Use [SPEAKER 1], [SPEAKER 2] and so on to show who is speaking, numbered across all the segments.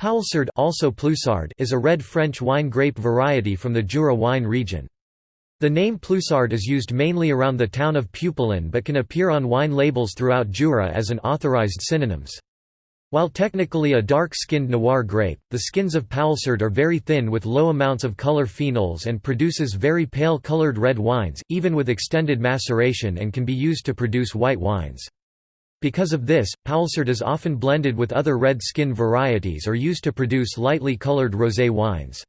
[SPEAKER 1] Poulsard also Ploussard is a red French wine grape variety from the Jura wine region. The name Ploussard is used mainly around the town of Pupillin but can appear on wine labels throughout Jura as an authorized synonyms. While technically a dark-skinned noir grape, the skins of Poulsard are very thin with low amounts of color phenols and produces very pale colored red wines, even with extended maceration and can be used to produce white wines. Because of this, Poulsard is often blended with other red skin varieties or used to produce lightly colored rosé wines.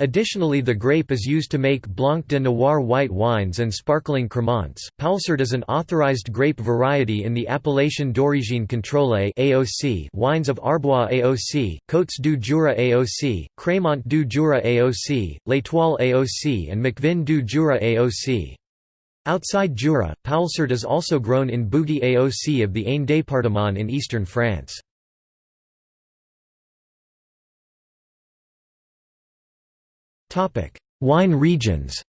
[SPEAKER 1] Additionally the grape is used to make Blanc de Noir white wines and sparkling cremants. Poulsard is an authorized grape variety in the Appellation d'origine contrôlée (AOC) wines of Arbois AOC, Côtes du Jura AOC, Crémant du Jura AOC, L'Étoile AOC and Macvin du Jura AOC. Outside Jura, Poulsard is also grown in Bugey AOC of the Ain département in eastern France. Wine regions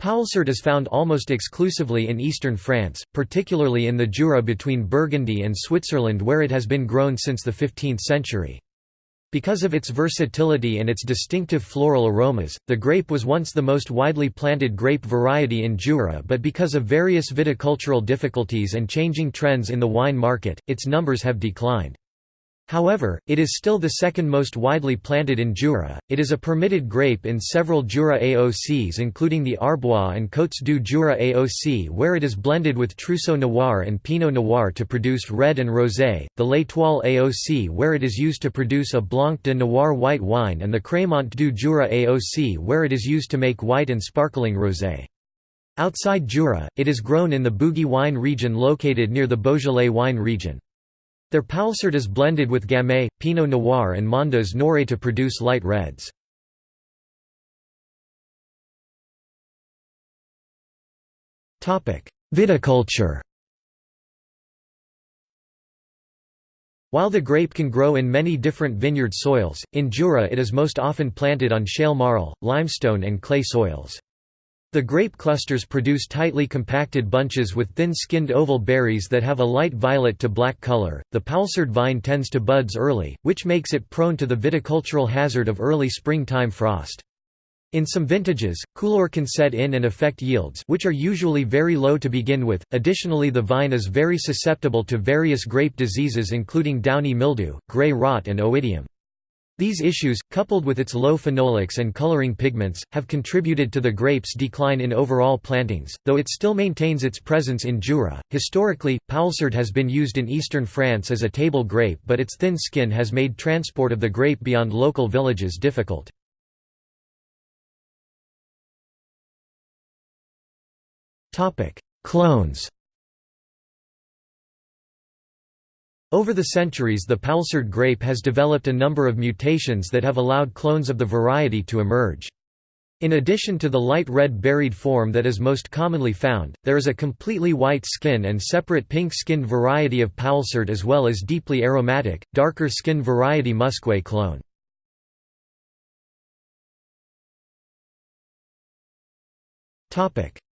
[SPEAKER 1] Poulsard is found almost exclusively in eastern France, particularly in the Jura between Burgundy and Switzerland where it has been grown since the 15th century. Because of its versatility and its distinctive floral aromas, the grape was once the most widely planted grape variety in Jura but because of various viticultural difficulties and changing trends in the wine market, its numbers have declined. However, it is still the second most widely planted in Jura. It is a permitted grape in several Jura AOCs including the Arbois and Côtes du Jura AOC where it is blended with Trousseau Noir and Pinot Noir to produce red and rosé, the L'Étoile AOC where it is used to produce a Blanc de Noir white wine and the Crémant du Jura AOC where it is used to make white and sparkling rosé. Outside Jura, it is grown in the Bugey wine region located near the Beaujolais wine region. Their Poulsard is blended with Gamay, Pinot Noir and Mondeuse Noire to produce light reds. Viticulture While the grape can grow in many different vineyard soils, in Jura it is most often planted on shale marl, limestone and clay soils. The grape clusters produce tightly compacted bunches with thin-skinned oval berries that have a light violet to black color. The Poulsard vine tends to buds early, which makes it prone to the viticultural hazard of early springtime frost. In some vintages, coulure can set in and affect yields, which are usually very low to begin with. Additionally, the vine is very susceptible to various grape diseases including downy mildew, gray rot and oidium. These issues, coupled with its low phenolics and coloring pigments, have contributed to the grape's decline in overall plantings, though it still maintains its presence in Jura. Historically, Poulsard has been used in eastern France as a table grape, but its thin skin has made transport of the grape beyond local villages difficult. Topic: Clones Over the centuries the Poulsard grape has developed a number of mutations that have allowed clones of the variety to emerge. In addition to the light red berried form that is most commonly found, there is a completely white skin and separate pink-skinned variety of Poulsard as well as deeply aromatic, darker skin variety Musqué clone.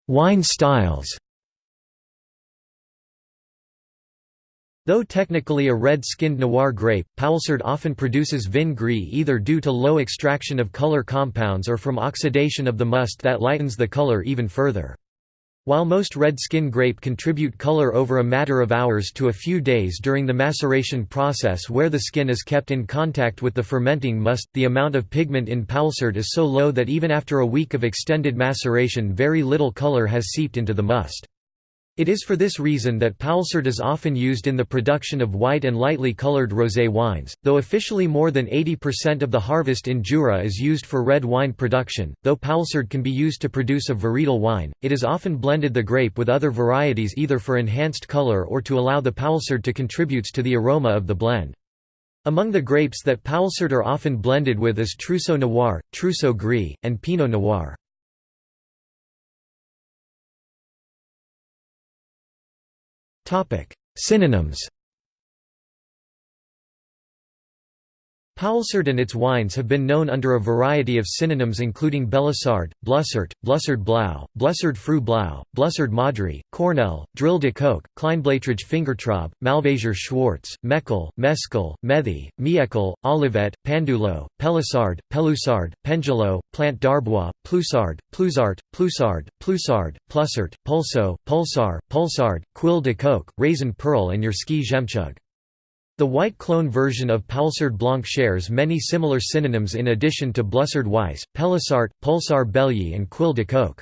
[SPEAKER 1] Wine styles Though technically a red-skinned noir grape, Poulsard often produces vin gris either due to low extraction of color compounds or from oxidation of the must that lightens the color even further. While most red skin grape contribute color over a matter of hours to a few days during the maceration process where the skin is kept in contact with the fermenting must, the amount of pigment in Poulsard is so low that even after a week of extended maceration very little color has seeped into the must. It is for this reason that Poulsard is often used in the production of white and lightly colored rosé wines, though officially more than 80% of the harvest in Jura is used for red wine production. Though Poulsard can be used to produce a varietal wine, it is often blended the grape with other varieties either for enhanced color or to allow the Poulsard to contribute to the aroma of the blend. Among the grapes that Poulsard are often blended with is Trousseau Noir, Trousseau Gris, and Pinot Noir. Topic: Synonyms. Poulsard and its wines have been known under a variety of synonyms including Belisard, Blussart, Blussard Blau, Blussard Fru Blau, Blussard Madri, Cornell, Drille de Coq, Kleinblattrig Fingertraub, Malvasia Schwarz, Meckel, Mescal, Methi, Miekel, Olivet, Pandulo, Pelissard, Pelusard, Pendulo, Plant d'Arbois, Plusard, Plusart, Plusard, Plusard, Plussart, Pulso, Pulsar, Pulsard, Quille de Coq, Raisin Pearl and Yerski Jemchug. The white clone version of Poulsard Blanc shares many similar synonyms in addition to Blussard Weiss, Pelisart, Pulsar Belly and Quille de Coq.